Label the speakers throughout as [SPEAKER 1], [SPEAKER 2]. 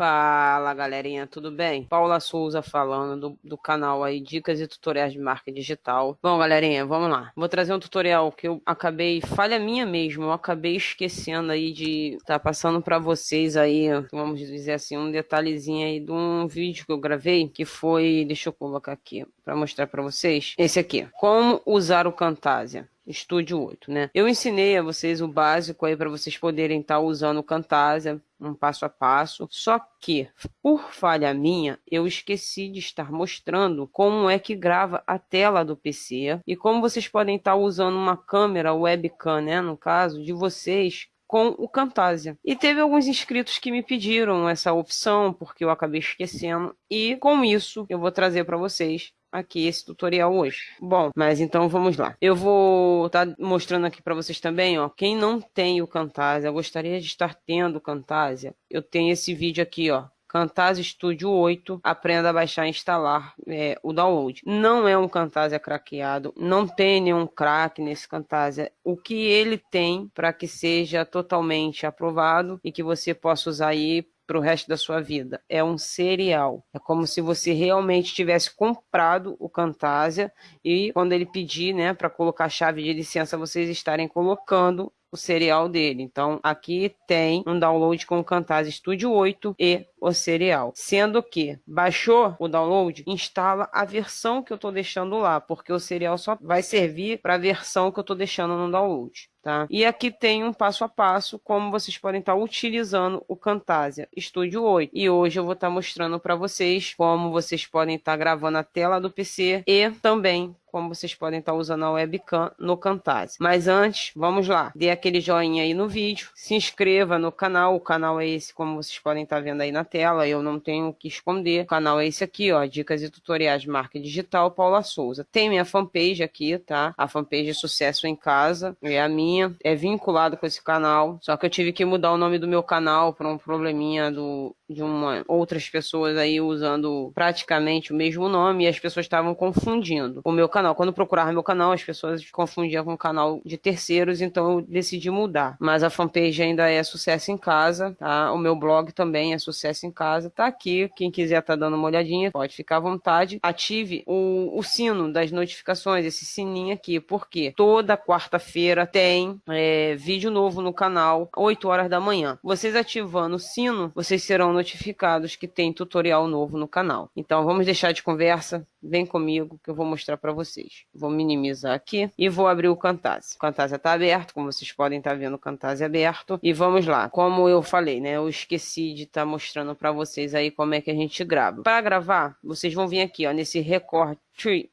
[SPEAKER 1] Fala galerinha, tudo bem? Paula Souza falando do, do, canal aí Dicas e Tutoriais de Marca Digital. Bom galerinha, vamos lá. Vou trazer um tutorial que eu acabei, falha minha mesmo, eu acabei esquecendo aí de tá passando para vocês aí, vamos dizer assim, um detalhezinho aí de um vídeo que eu gravei, que foi, deixa eu colocar aqui para mostrar para vocês. Esse aqui, como usar o Camtasia. Estúdio 8, né? Eu ensinei a vocês o básico aí para vocês poderem estar tá usando o Camtasia, um passo a passo. Só que, por falha minha, eu esqueci de estar mostrando como é que grava a tela do PC e como vocês podem estar tá usando uma câmera webcam, né, no caso de vocês com o Camtasia. E teve alguns inscritos que me pediram essa opção, porque eu acabei esquecendo, e com isso eu vou trazer para vocês aqui esse tutorial hoje. Bom, mas então vamos lá. Eu vou estar tá mostrando aqui para vocês também, ó, quem não tem o Camtasia, gostaria de estar tendo o Camtasia, eu tenho esse vídeo aqui, ó, Camtasia Studio 8, aprenda a baixar e instalar é, o download. Não é um Camtasia craqueado, não tem nenhum crack nesse Camtasia. O que ele tem para que seja totalmente aprovado e que você possa usar aí para o resto da sua vida. É um cereal. É como se você realmente tivesse comprado o Camtasia e quando ele pedir, né, para colocar a chave de licença, vocês estarem colocando o serial dele. Então, aqui tem um download com o Camtasia Studio 8 e o serial. Sendo que baixou o download, instala a versão que eu estou deixando lá, porque o serial só vai servir para a versão que eu estou deixando no download. Tá? E aqui tem um passo a passo como vocês podem estar tá utilizando o Camtasia Studio 8. E hoje eu vou estar tá mostrando para vocês como vocês podem estar tá gravando a tela do PC e também como vocês podem estar usando a webcam no Camtasia. Mas antes, vamos lá, dê aquele joinha aí no vídeo, se inscreva no canal, o canal é esse como vocês podem estar vendo aí na tela, eu não tenho o que esconder. O canal é esse aqui, ó, dicas e tutoriais marca digital, Paula Souza. Tem minha fanpage aqui, tá? A fanpage é Sucesso em Casa, é a minha, é vinculado com esse canal, só que eu tive que mudar o nome do meu canal para um probleminha do de uma outras pessoas aí usando praticamente o mesmo nome e as pessoas estavam confundindo o meu canal. Quando procurava meu canal, as pessoas confundiam com o canal de terceiros, então eu decidi mudar. Mas a fanpage ainda é Sucesso em Casa, tá? O meu blog também é Sucesso em Casa, tá aqui. Quem quiser tá dando uma olhadinha, pode ficar à vontade. Ative o, o sino das notificações, esse sininho aqui, porque toda quarta-feira tem é, vídeo novo no canal, 8 horas da manhã. Vocês ativando o sino, vocês serão notificados que tem tutorial novo no canal. Então vamos deixar de conversa, vem comigo que eu vou mostrar para vocês. Vou minimizar aqui e vou abrir o Camtasia. O Camtasia está aberto, como vocês podem estar tá vendo o Camtasia aberto. E vamos lá, como eu falei, né, eu esqueci de estar tá mostrando para vocês aí como é que a gente grava. Para gravar, vocês vão vir aqui, ó, nesse recorte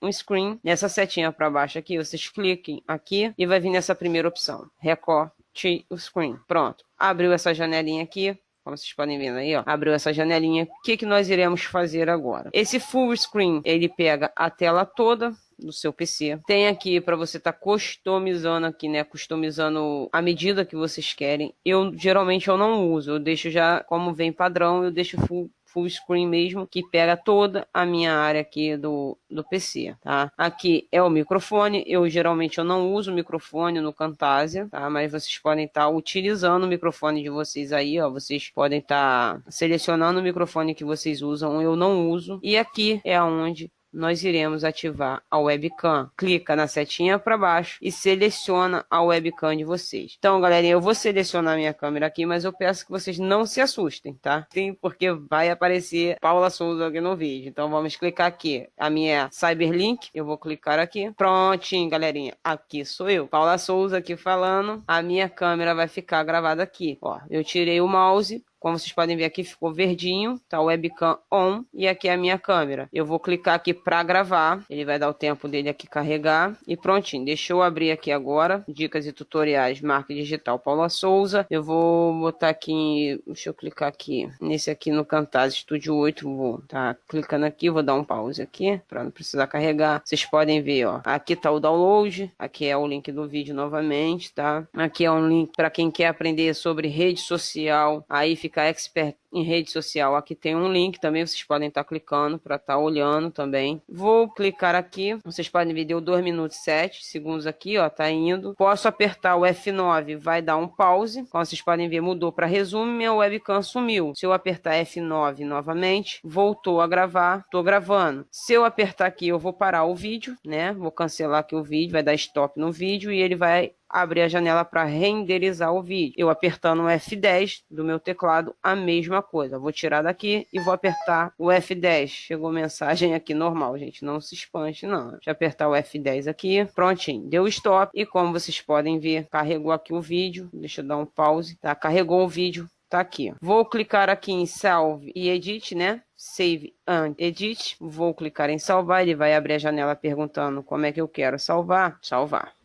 [SPEAKER 1] um screen, nessa setinha para baixo aqui, vocês cliquem aqui e vai vir nessa primeira opção, recorte o screen. Pronto, abriu essa janelinha aqui, como vocês podem ver aí, ó, abriu essa janelinha. O que, que nós iremos fazer agora? Esse full screen, ele pega a tela toda, do seu PC. Tem aqui para você estar tá customizando aqui, né? Customizando a medida que vocês querem. Eu geralmente eu não uso, eu deixo já como vem padrão, eu deixo full full screen mesmo, que pega toda a minha área aqui do, do PC, tá? Aqui é o microfone, eu geralmente eu não uso microfone no Camtasia, tá? Mas vocês podem estar tá utilizando o microfone de vocês aí, ó, vocês podem estar tá selecionando o microfone que vocês usam, eu não uso. E aqui é onde nós iremos ativar a webcam. Clica na setinha para baixo e seleciona a webcam de vocês. Então, galerinha, eu vou selecionar minha câmera aqui, mas eu peço que vocês não se assustem, tá? Sim, porque vai aparecer Paula Souza aqui no vídeo. Então, vamos clicar aqui. A minha é Cyberlink, eu vou clicar aqui. Prontinho, galerinha. Aqui sou eu, Paula Souza aqui falando. A minha câmera vai ficar gravada aqui. Ó, eu tirei o mouse, como vocês podem ver aqui, ficou verdinho, tá o webcam on e aqui é a minha câmera. Eu vou clicar aqui para gravar, ele vai dar o tempo dele aqui carregar e prontinho. Deixa eu abrir aqui agora, dicas e tutoriais, marca digital Paula Souza. Eu vou botar aqui, deixa eu clicar aqui, nesse aqui no Camtasia Studio 8, vou tá clicando aqui, vou dar um pause aqui para não precisar carregar. Vocês podem ver, ó, aqui tá o download, aqui é o link do vídeo novamente, tá? Aqui é um link para quem quer aprender sobre rede social, aí fica ficar expert em rede social, aqui tem um link também, vocês podem estar tá clicando para estar tá olhando também. Vou clicar aqui, vocês podem ver, deu 2 minutos e 7 segundos aqui, ó, tá indo. Posso apertar o F9, vai dar um pause. Como vocês podem ver, mudou para resumo, minha webcam sumiu. Se eu apertar F9 novamente, voltou a gravar, tô gravando. Se eu apertar aqui, eu vou parar o vídeo, né? Vou cancelar aqui o vídeo, vai dar stop no vídeo e ele vai abrir a janela para renderizar o vídeo. Eu apertando o F10 do meu teclado, a mesma coisa. Vou tirar daqui e vou apertar o F10. Chegou mensagem aqui normal, gente. Não se espante, não. Deixa eu apertar o F10 aqui. Prontinho. Deu stop. E como vocês podem ver, carregou aqui o vídeo. Deixa eu dar um pause. Tá? Carregou o vídeo. Tá aqui. Vou clicar aqui em Salve e Edit, né? Save and Edit. Vou clicar em salvar. Ele vai abrir a janela perguntando como é que eu quero salvar. Salvar.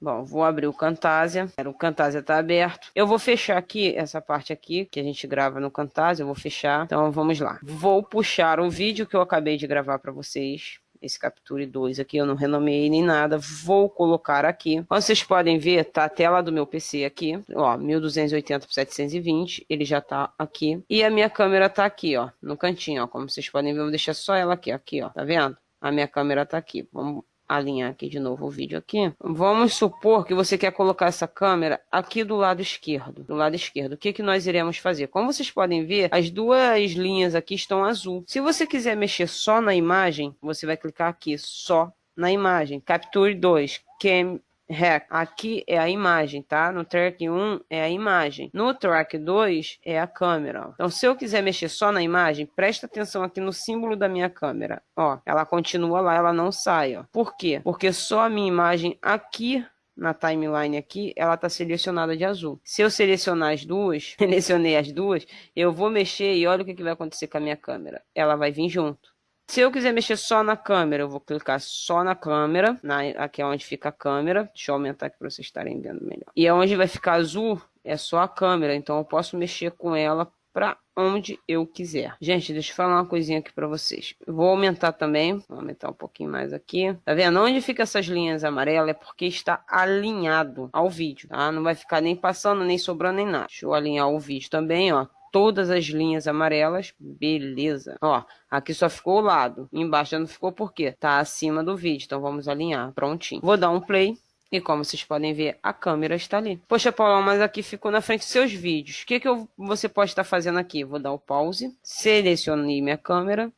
[SPEAKER 1] Bom, vou abrir o Camtasia. O Camtasia está aberto. Eu vou fechar aqui essa parte aqui que a gente grava no Camtasia. Eu vou fechar. Então vamos lá. Vou puxar o vídeo que eu acabei de gravar para vocês esse Capture 2 aqui, eu não renomeei nem nada, vou colocar aqui. Como vocês podem ver, tá a tela do meu PC aqui, ó, 1280 por 720, ele já tá aqui. E a minha câmera tá aqui, ó, no cantinho, ó, como vocês podem ver, eu vou deixar só ela aqui, aqui, ó, tá vendo? A minha câmera tá aqui. Vamos alinhar aqui de novo o vídeo aqui. Vamos supor que você quer colocar essa câmera aqui do lado esquerdo. Do lado esquerdo. O que, que nós iremos fazer? Como vocês podem ver, as duas linhas aqui estão azul. Se você quiser mexer só na imagem, você vai clicar aqui, só na imagem. Capture 2, Cam Rec. Aqui é a imagem, tá? No track 1 é a imagem. No track 2 é a câmera. Então, se eu quiser mexer só na imagem, presta atenção aqui no símbolo da minha câmera. Ó, ela continua lá, ela não sai, ó. Por quê? Porque só a minha imagem aqui na timeline aqui, ela está selecionada de azul. Se eu selecionar as duas, selecionei as duas, eu vou mexer e olha o que, que vai acontecer com a minha câmera. Ela vai vir junto. Se eu quiser mexer só na câmera, eu vou clicar só na câmera, na, aqui é onde fica a câmera. Deixa eu aumentar aqui para vocês estarem vendo melhor. E é onde vai ficar azul, é só a câmera, então eu posso mexer com ela para onde eu quiser. Gente, deixa eu falar uma coisinha aqui para vocês. Vou aumentar também, vou aumentar um pouquinho mais aqui. Tá vendo? Onde fica essas linhas amarelas é porque está alinhado ao vídeo, tá? Não vai ficar nem passando, nem sobrando, nem nada. Deixa eu alinhar o vídeo também, ó todas as linhas amarelas, beleza. Ó, aqui só ficou o lado, embaixo não ficou por quê? Tá acima do vídeo, então vamos alinhar, prontinho. Vou dar um play. E como vocês podem ver, a câmera está ali. Poxa, Paulo, mas aqui ficou na frente dos seus vídeos. O que, que eu, você pode estar fazendo aqui? Vou dar o pause, selecionei minha câmera,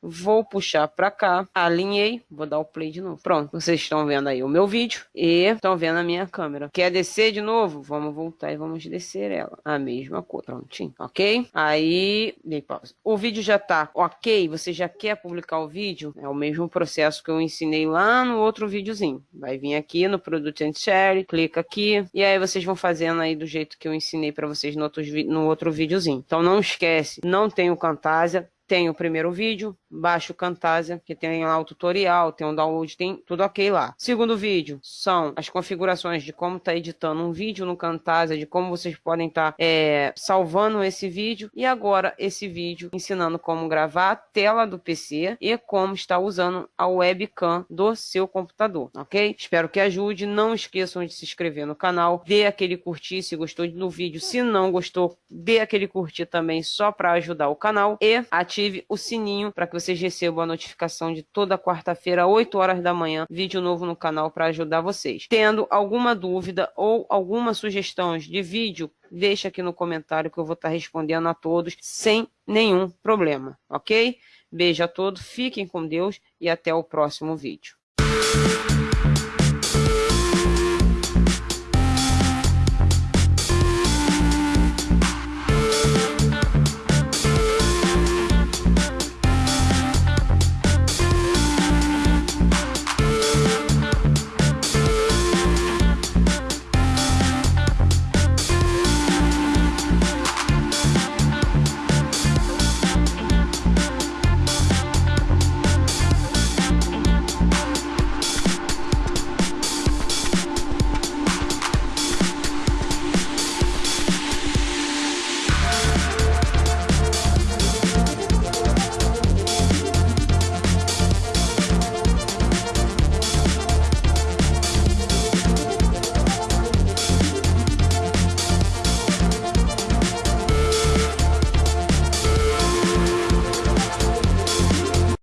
[SPEAKER 1] Vou puxar para cá, alinhei, vou dar o play de novo. Pronto, vocês estão vendo aí o meu vídeo e estão vendo a minha câmera. Quer descer de novo? Vamos voltar e vamos descer ela. A mesma coisa, prontinho, ok? Aí, dei pausa. O vídeo já tá ok, você já quer publicar o vídeo? É o mesmo processo que eu ensinei lá no outro videozinho. Vai vir aqui no Product and Share, clica aqui e aí vocês vão fazendo aí do jeito que eu ensinei para vocês no outro, no outro videozinho. Então não esquece, não tem o Camtasia, tem o primeiro vídeo, baixa o Camtasia, que tem lá o tutorial, tem um download, tem tudo ok lá. Segundo vídeo são as configurações de como tá editando um vídeo no Camtasia, de como vocês podem estar tá, é, salvando esse vídeo. E agora esse vídeo ensinando como gravar a tela do PC e como está usando a webcam do seu computador, ok? Espero que ajude. Não esqueçam de se inscrever no canal, dê aquele curtir se gostou do vídeo. Se não gostou, dê aquele curtir também só para ajudar o canal e ative o sininho para vocês recebam a notificação de toda quarta-feira, 8 horas da manhã, vídeo novo no canal para ajudar vocês. Tendo alguma dúvida ou alguma sugestão de vídeo, deixa aqui no comentário que eu vou estar respondendo a todos sem nenhum problema, ok? Beijo a todos, fiquem com Deus e até o próximo vídeo.